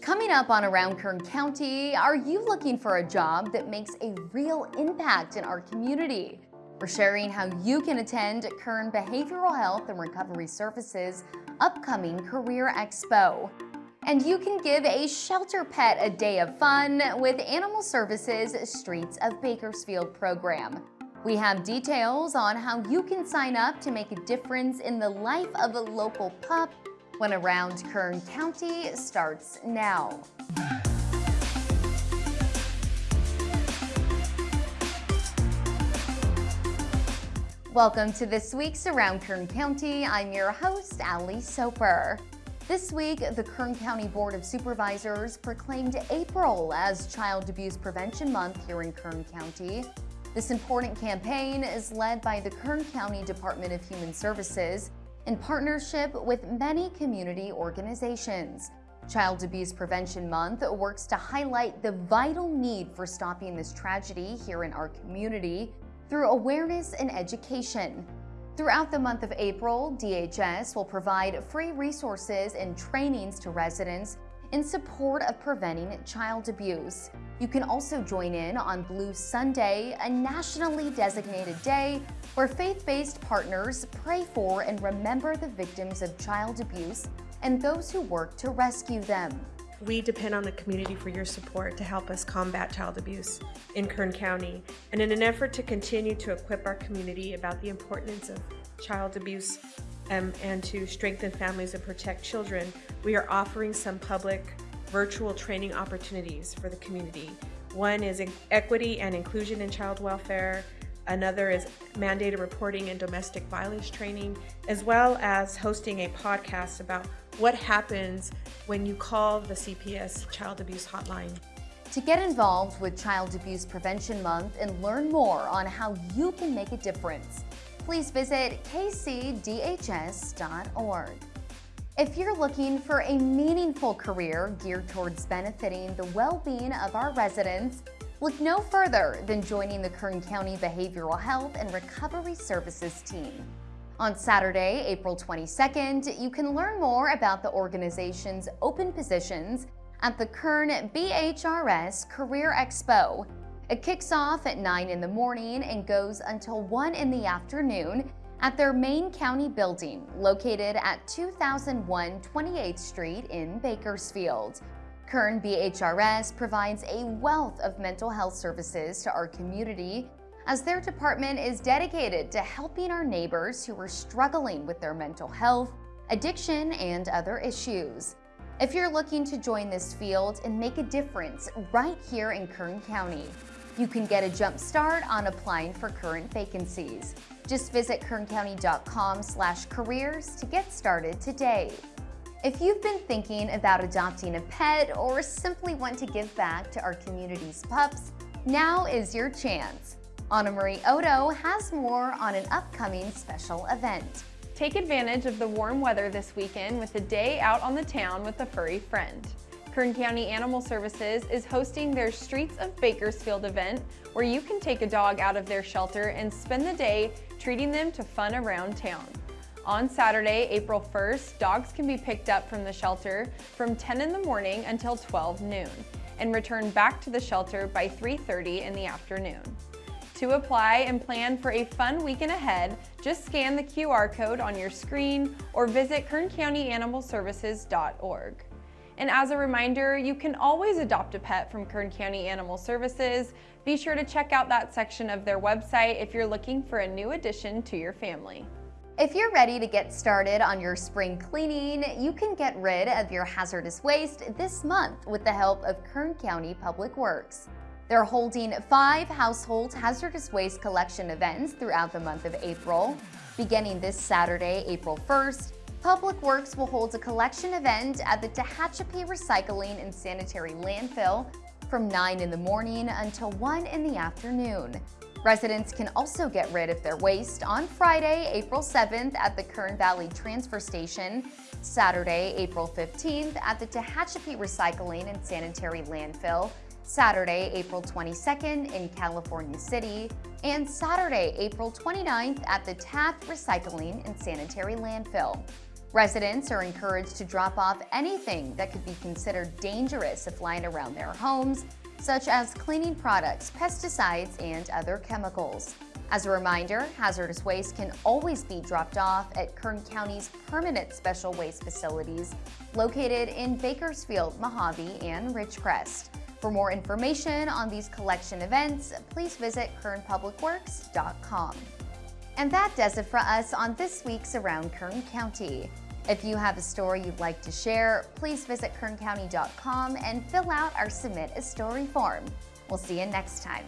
Coming up on Around Kern County, are you looking for a job that makes a real impact in our community? We're sharing how you can attend Kern Behavioral Health and Recovery Services upcoming Career Expo. And you can give a shelter pet a day of fun with Animal Services Streets of Bakersfield program. We have details on how you can sign up to make a difference in the life of a local pup when Around Kern County starts now. Welcome to this week's Around Kern County. I'm your host, Ali Soper. This week, the Kern County Board of Supervisors proclaimed April as Child Abuse Prevention Month here in Kern County. This important campaign is led by the Kern County Department of Human Services in partnership with many community organizations. Child Abuse Prevention Month works to highlight the vital need for stopping this tragedy here in our community through awareness and education. Throughout the month of April, DHS will provide free resources and trainings to residents in support of preventing child abuse. You can also join in on Blue Sunday, a nationally designated day where faith-based partners pray for and remember the victims of child abuse and those who work to rescue them. We depend on the community for your support to help us combat child abuse in Kern County. And in an effort to continue to equip our community about the importance of child abuse um, and to strengthen families and protect children, we are offering some public virtual training opportunities for the community. One is equity and inclusion in child welfare. Another is mandated reporting and domestic violence training, as well as hosting a podcast about what happens when you call the CPS Child Abuse Hotline. To get involved with Child Abuse Prevention Month and learn more on how you can make a difference, please visit kcdhs.org. If you're looking for a meaningful career geared towards benefiting the well-being of our residents, look no further than joining the Kern County Behavioral Health and Recovery Services team. On Saturday, April 22nd, you can learn more about the organization's open positions at the Kern BHRS Career Expo it kicks off at 9 in the morning and goes until 1 in the afternoon at their main county building located at 2001 28th Street in Bakersfield. Kern BHRS provides a wealth of mental health services to our community as their department is dedicated to helping our neighbors who are struggling with their mental health, addiction, and other issues. If you're looking to join this field and make a difference right here in Kern County, you can get a jump start on applying for current vacancies. Just visit kerncounty.com slash careers to get started today. If you've been thinking about adopting a pet or simply want to give back to our community's pups, now is your chance. Anna Marie Odo has more on an upcoming special event. Take advantage of the warm weather this weekend with a day out on the town with a furry friend. Kern County Animal Services is hosting their Streets of Bakersfield event where you can take a dog out of their shelter and spend the day treating them to fun around town. On Saturday, April 1st, dogs can be picked up from the shelter from 10 in the morning until 12 noon and return back to the shelter by 3.30 in the afternoon. To apply and plan for a fun weekend ahead, just scan the QR code on your screen or visit kerncountyanimalservices.org. And as a reminder, you can always adopt a pet from Kern County Animal Services. Be sure to check out that section of their website if you're looking for a new addition to your family. If you're ready to get started on your spring cleaning, you can get rid of your hazardous waste this month with the help of Kern County Public Works. They're holding five household hazardous waste collection events throughout the month of April. Beginning this Saturday, April 1st, Public Works will hold a collection event at the Tehachapi Recycling and Sanitary Landfill from 9 in the morning until 1 in the afternoon. Residents can also get rid of their waste on Friday, April 7th at the Kern Valley Transfer Station, Saturday, April 15th at the Tehachapi Recycling and Sanitary Landfill, Saturday, April 22nd in California City, and Saturday, April 29th at the Taft Recycling and Sanitary Landfill. Residents are encouraged to drop off anything that could be considered dangerous if lying around their homes, such as cleaning products, pesticides, and other chemicals. As a reminder, hazardous waste can always be dropped off at Kern County's permanent special waste facilities located in Bakersfield, Mojave, and Ridgecrest. For more information on these collection events, please visit kernpublicworks.com. And that does it for us on this week's Around Kern County. If you have a story you'd like to share, please visit kerncounty.com and fill out our Submit a Story form. We'll see you next time.